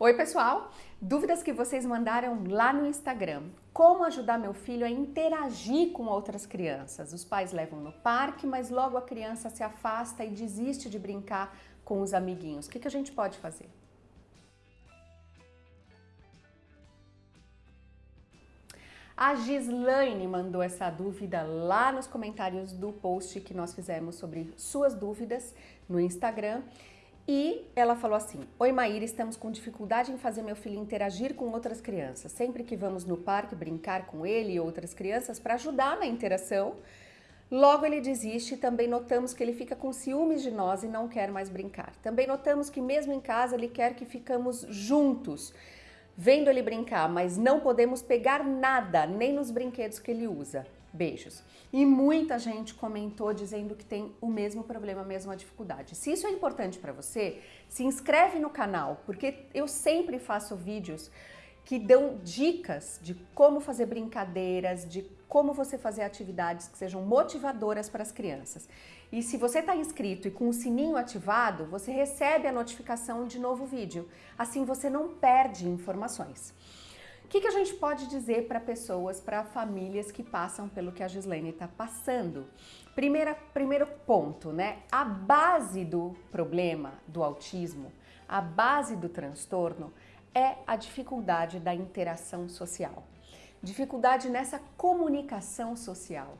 Oi pessoal, dúvidas que vocês mandaram lá no Instagram. Como ajudar meu filho a interagir com outras crianças? Os pais levam no parque, mas logo a criança se afasta e desiste de brincar com os amiguinhos. O que, a gente pode fazer? A Gislaine mandou essa dúvida lá nos comentários do post que nós fizemos sobre suas dúvidas no Instagram. E ela falou assim, Oi Maíra, estamos com dificuldade em fazer meu filho interagir com outras crianças. Sempre que vamos no parque brincar com ele e outras crianças para ajudar na interação, logo ele desiste e também notamos que ele fica com ciúmes de nós e não quer mais brincar. Também notamos que mesmo em casa ele quer que ficamos juntos, vendo ele brincar, mas não podemos pegar nada, nem nos brinquedos que ele usa. Beijos. E muita gente comentou dizendo que tem o mesmo problema, a mesma dificuldade. Se isso é importante para você, se inscreve no canal, porque eu sempre faço vídeos que dão dicas de como fazer brincadeiras, de como você fazer atividades que sejam motivadoras para as crianças. E se você está inscrito e com o sininho ativado, você recebe a notificação de novo vídeo. Assim você não perde informações. O que, que a gente pode dizer para pessoas, para famílias que passam pelo que a Gislene está passando? Primeira, primeiro ponto, né? A base do problema do autismo, a base do transtorno é a dificuldade da interação social. Dificuldade nessa comunicação social,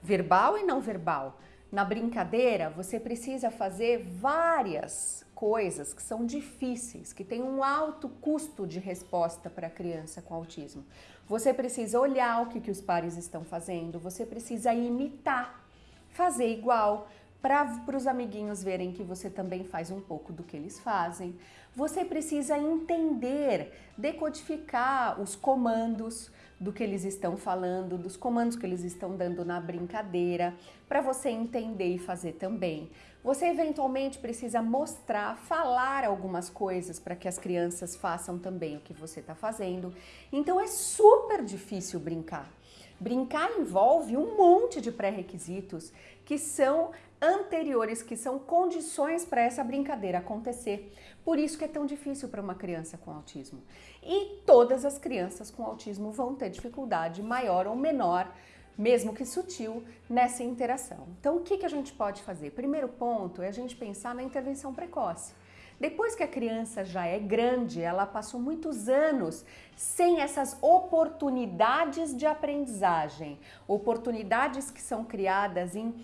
verbal e não verbal. Na brincadeira, você precisa fazer várias coisas que são difíceis, que têm um alto custo de resposta para a criança com autismo. Você precisa olhar o que, que os pares estão fazendo, você precisa imitar, fazer igual, para os amiguinhos verem que você também faz um pouco do que eles fazem. Você precisa entender, decodificar os comandos do que eles estão falando, dos comandos que eles estão dando na brincadeira, para você entender e fazer também. Você eventualmente precisa mostrar, falar algumas coisas para que as crianças façam também o que você está fazendo. Então é super difícil brincar. Brincar envolve um monte de pré-requisitos que são anteriores, que são condições para essa brincadeira acontecer. Por isso que é tão difícil para uma criança com autismo. E todas as crianças com autismo vão ter dificuldade maior ou menor, mesmo que sutil, nessa interação. Então o que, a gente pode fazer? Primeiro ponto é a gente pensar na intervenção precoce. Depois que a criança já é grande, ela passou muitos anos sem essas oportunidades de aprendizagem, oportunidades que são criadas em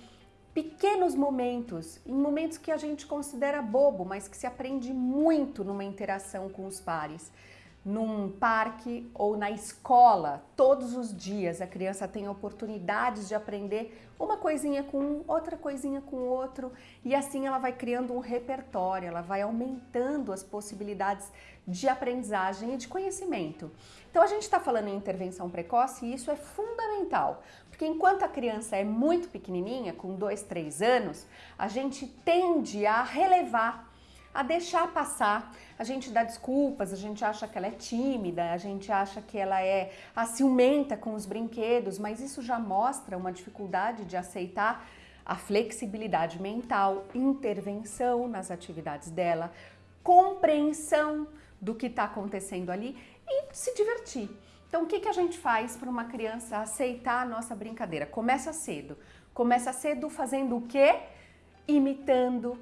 pequenos momentos, em momentos que a gente considera bobo, mas que se aprende muito numa interação com os pares num parque ou na escola, todos os dias a criança tem oportunidades de aprender uma coisinha com um, outra coisinha com outro e assim ela vai criando um repertório, ela vai aumentando as possibilidades de aprendizagem e de conhecimento. Então a gente está falando em intervenção precoce e isso é fundamental, porque enquanto a criança é muito pequenininha, com dois, três anos, a gente tende a relevar a deixar passar. A gente dá desculpas, a gente acha que ela é tímida, a gente acha que ela é ciumenta com os brinquedos, mas isso já mostra uma dificuldade de aceitar a flexibilidade mental, intervenção nas atividades dela, compreensão do que está acontecendo ali e se divertir. Então, o que, que a gente faz para uma criança aceitar a nossa brincadeira? Começa cedo. Começa cedo fazendo o quê? Imitando,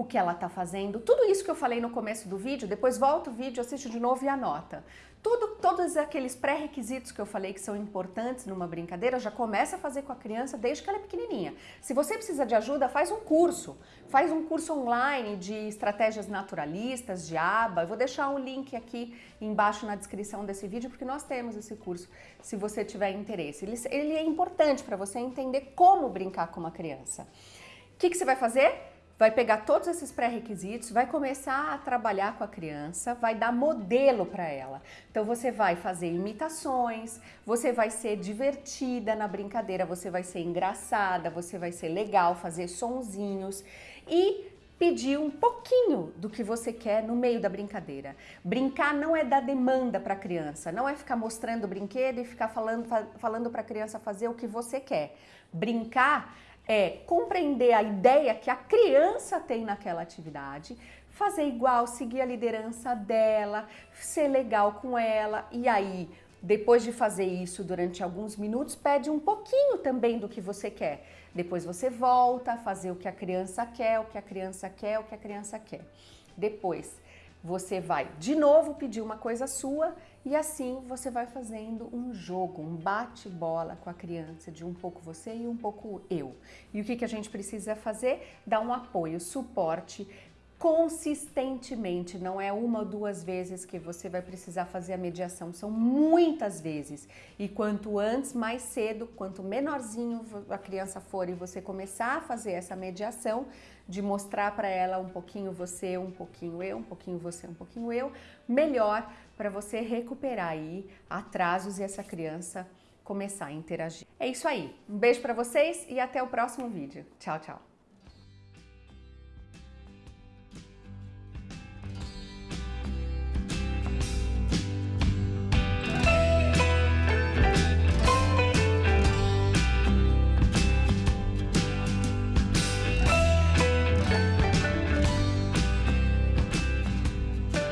o que ela está fazendo, tudo isso que eu falei no começo do vídeo, depois volta o vídeo, assiste de novo e anota. Tudo, todos aqueles pré-requisitos que eu falei que são importantes numa brincadeira, já começa a fazer com a criança desde que ela é pequenininha. Se você precisa de ajuda, faz um curso. Faz um curso online de estratégias naturalistas, de aba. Eu vou deixar um link aqui embaixo na descrição desse vídeo, porque nós temos esse curso, se você tiver interesse. Ele, ele é importante para você entender como brincar com uma criança. O que, que você vai fazer? Vai pegar todos esses pré-requisitos, vai começar a trabalhar com a criança, vai dar modelo para ela. Então você vai fazer imitações, você vai ser divertida na brincadeira, você vai ser engraçada, você vai ser legal, fazer sonzinhos e pedir um pouquinho do que você quer no meio da brincadeira. Brincar não é dar demanda para a criança, não é ficar mostrando o brinquedo e ficar falando, falando para a criança fazer o que você quer. Brincar é compreender a ideia que a criança tem naquela atividade, fazer igual, seguir a liderança dela, ser legal com ela e aí depois de fazer isso durante alguns minutos, pede um pouquinho também do que você quer. Depois você volta a fazer o que a criança quer, o que a criança quer, o que a criança quer. Depois você vai de novo pedir uma coisa sua e assim você vai fazendo um jogo, um bate-bola com a criança, de um pouco você e um pouco eu. E o que, que a gente precisa fazer? Dar um apoio, suporte, consistentemente, não é uma ou duas vezes que você vai precisar fazer a mediação, são muitas vezes. E quanto antes, mais cedo, quanto menorzinho a criança for e você começar a fazer essa mediação, de mostrar para ela um pouquinho você, um pouquinho eu, um pouquinho você, um pouquinho eu, melhor para você recuperar aí atrasos e essa criança começar a interagir. É isso aí. Um beijo para vocês e até o próximo vídeo. Tchau, tchau.